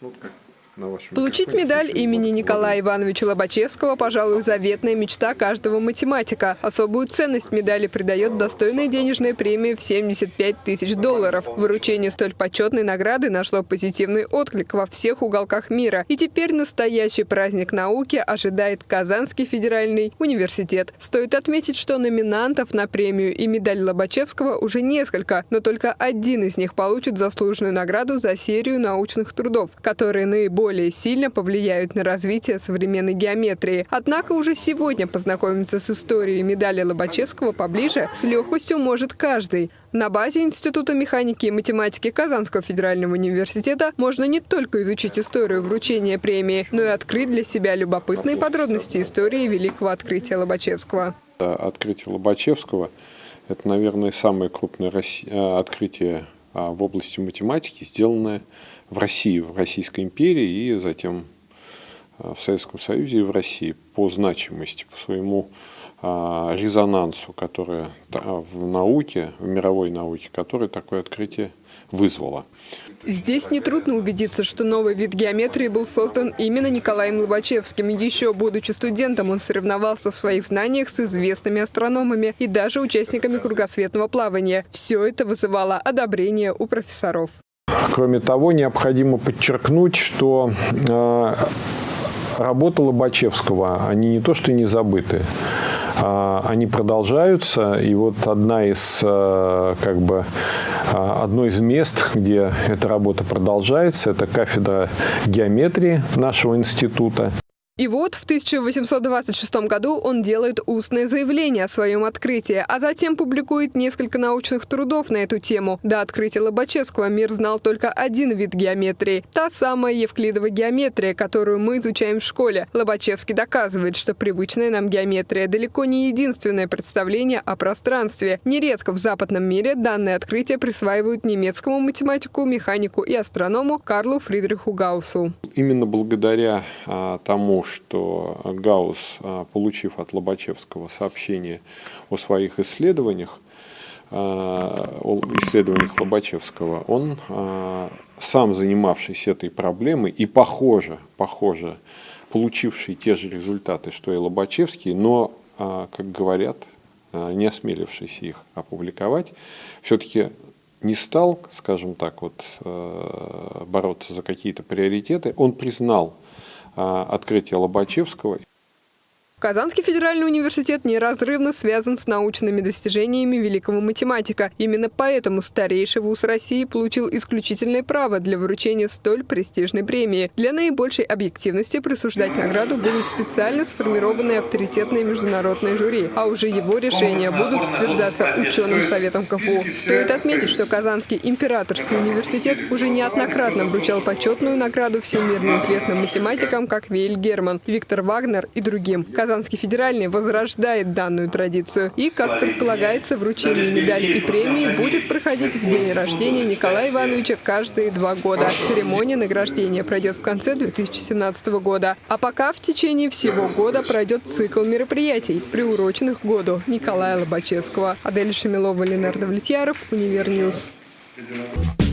Ну, как Получить микрофоне медаль имени Николая Ивановича Лобачевского, пожалуй, заветная мечта каждого математика. Особую ценность медали придает достойная денежная премия в 75 тысяч долларов. Выручение столь почетной награды нашло позитивный отклик во всех уголках мира. И теперь настоящий праздник науки ожидает Казанский федеральный университет. Стоит отметить, что номинантов на премию и медаль Лобачевского уже несколько, но только один из них получит заслуженную награду за серию научных трудов, которые наиболее более сильно повлияют на развитие современной геометрии. Однако уже сегодня познакомиться с историей медали Лобачевского поближе с легкостью может каждый. На базе Института механики и математики Казанского федерального университета можно не только изучить историю вручения премии, но и открыть для себя любопытные подробности истории великого открытия Лобачевского. Открытие Лобачевского – это, наверное, самое крупное э, открытие в области математики, сделанное в России, в Российской империи и затем э, в Советском Союзе и в России по значимости, по своему а, резонансу, которое в науке, в мировой науке, которое такое открытие вызвало. Здесь нетрудно убедиться, что новый вид геометрии был создан именно Николаем Лобачевским. Еще будучи студентом, он соревновался в своих знаниях с известными астрономами и даже участниками кругосветного плавания. Все это вызывало одобрение у профессоров. Кроме того, необходимо подчеркнуть, что э, работа Лобачевского, они не то что не забыты, они продолжаются. И вот одна из, э, как бы, э, одно из мест, где эта работа продолжается, это кафедра геометрии нашего института. И вот в 1826 году он делает устное заявление о своем открытии, а затем публикует несколько научных трудов на эту тему. До открытия Лобачевского мир знал только один вид геометрии – та самая евклидовая геометрия, которую мы изучаем в школе. Лобачевский доказывает, что привычная нам геометрия далеко не единственное представление о пространстве. Нередко в западном мире данное открытие присваивают немецкому математику, механику и астроному Карлу Фридриху Гауссу. Именно благодаря а, тому, что Гаусс, а, получив от Лобачевского сообщение о своих исследованиях, а, о исследованиях Лобачевского, он, а, сам занимавшийся этой проблемой и похоже, похоже, получивший те же результаты, что и Лобачевский, но, как говорят, не осмелившийся их опубликовать, все-таки не стал, скажем так, вот, бороться за какие-то приоритеты, он признал открытие Лобачевского Казанский федеральный университет неразрывно связан с научными достижениями великого математика. Именно поэтому старейший вуз России получил исключительное право для вручения столь престижной премии. Для наибольшей объективности присуждать награду будут специально сформированные авторитетные международные жюри, а уже его решения будут утверждаться ученым советом КФУ. Стоит отметить, что Казанский императорский университет уже неоднократно вручал почетную награду всемирно известным математикам, как Вейль Герман, Виктор Вагнер и другим. Казанский федеральный возрождает данную традицию. И, как предполагается, вручение медали и премии будет проходить в день рождения Николая Ивановича каждые два года. Церемония награждения пройдет в конце 2017 года. А пока в течение всего года пройдет цикл мероприятий, приуроченных к году Николая Лобачевского. Адель Шамилова, Ленар Довлетьяров, Univer News. Thank you.